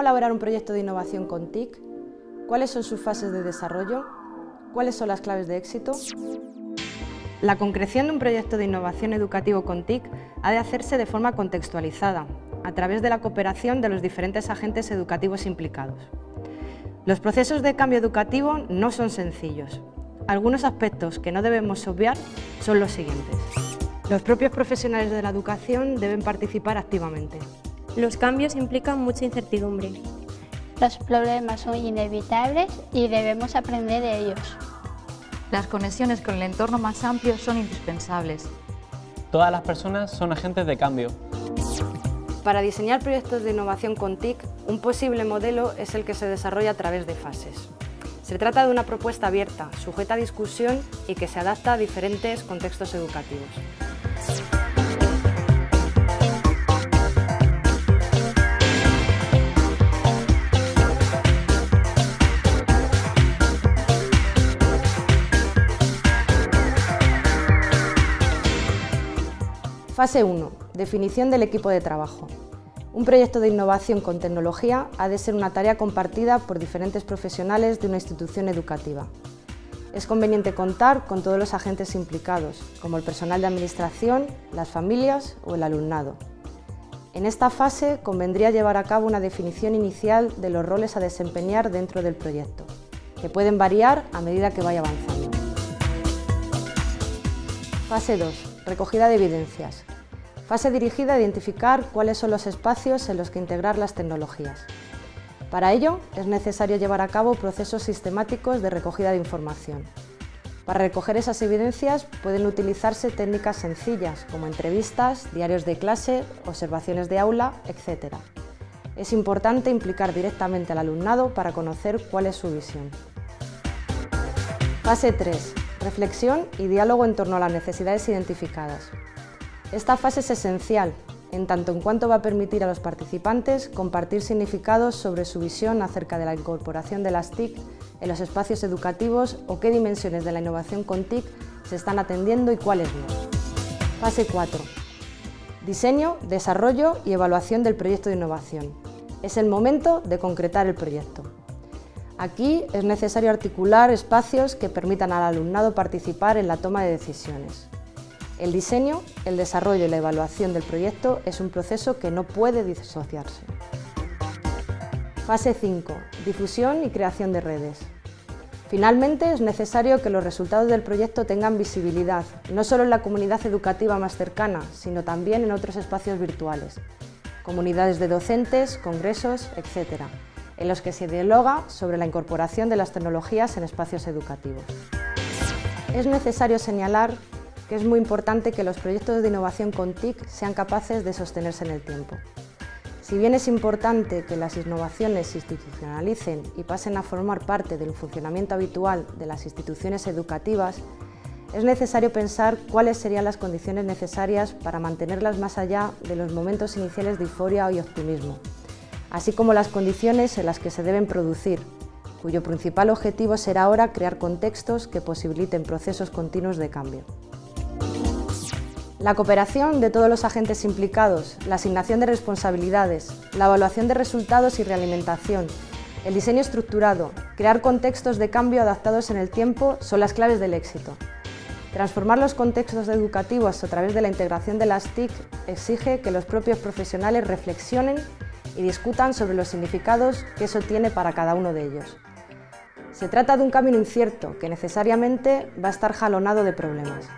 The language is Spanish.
elaborar un proyecto de innovación con TIC? ¿Cuáles son sus fases de desarrollo? ¿Cuáles son las claves de éxito? La concreción de un proyecto de innovación educativo con TIC ha de hacerse de forma contextualizada, a través de la cooperación de los diferentes agentes educativos implicados. Los procesos de cambio educativo no son sencillos. Algunos aspectos que no debemos obviar son los siguientes. Los propios profesionales de la educación deben participar activamente. Los cambios implican mucha incertidumbre. Los problemas son inevitables y debemos aprender de ellos. Las conexiones con el entorno más amplio son indispensables. Todas las personas son agentes de cambio. Para diseñar proyectos de innovación con TIC, un posible modelo es el que se desarrolla a través de fases. Se trata de una propuesta abierta, sujeta a discusión y que se adapta a diferentes contextos educativos. Fase 1. Definición del equipo de trabajo. Un proyecto de innovación con tecnología ha de ser una tarea compartida por diferentes profesionales de una institución educativa. Es conveniente contar con todos los agentes implicados, como el personal de administración, las familias o el alumnado. En esta fase convendría llevar a cabo una definición inicial de los roles a desempeñar dentro del proyecto, que pueden variar a medida que vaya avanzando. Fase 2 recogida de evidencias. Fase dirigida a identificar cuáles son los espacios en los que integrar las tecnologías. Para ello, es necesario llevar a cabo procesos sistemáticos de recogida de información. Para recoger esas evidencias pueden utilizarse técnicas sencillas, como entrevistas, diarios de clase, observaciones de aula, etc. Es importante implicar directamente al alumnado para conocer cuál es su visión. Fase 3 reflexión y diálogo en torno a las necesidades identificadas. Esta fase es esencial, en tanto en cuanto va a permitir a los participantes compartir significados sobre su visión acerca de la incorporación de las TIC en los espacios educativos o qué dimensiones de la innovación con TIC se están atendiendo y cuáles no. Fase 4. Diseño, desarrollo y evaluación del proyecto de innovación. Es el momento de concretar el proyecto. Aquí es necesario articular espacios que permitan al alumnado participar en la toma de decisiones. El diseño, el desarrollo y la evaluación del proyecto es un proceso que no puede disociarse. Fase 5. Difusión y creación de redes. Finalmente, es necesario que los resultados del proyecto tengan visibilidad, no solo en la comunidad educativa más cercana, sino también en otros espacios virtuales, comunidades de docentes, congresos, etc en los que se dialoga sobre la incorporación de las tecnologías en espacios educativos. Es necesario señalar que es muy importante que los proyectos de innovación con TIC sean capaces de sostenerse en el tiempo. Si bien es importante que las innovaciones se institucionalicen y pasen a formar parte del funcionamiento habitual de las instituciones educativas, es necesario pensar cuáles serían las condiciones necesarias para mantenerlas más allá de los momentos iniciales de euforia y optimismo, así como las condiciones en las que se deben producir, cuyo principal objetivo será ahora crear contextos que posibiliten procesos continuos de cambio. La cooperación de todos los agentes implicados, la asignación de responsabilidades, la evaluación de resultados y realimentación, el diseño estructurado, crear contextos de cambio adaptados en el tiempo son las claves del éxito. Transformar los contextos educativos a través de la integración de las TIC exige que los propios profesionales reflexionen y discutan sobre los significados que eso tiene para cada uno de ellos. Se trata de un camino incierto que necesariamente va a estar jalonado de problemas.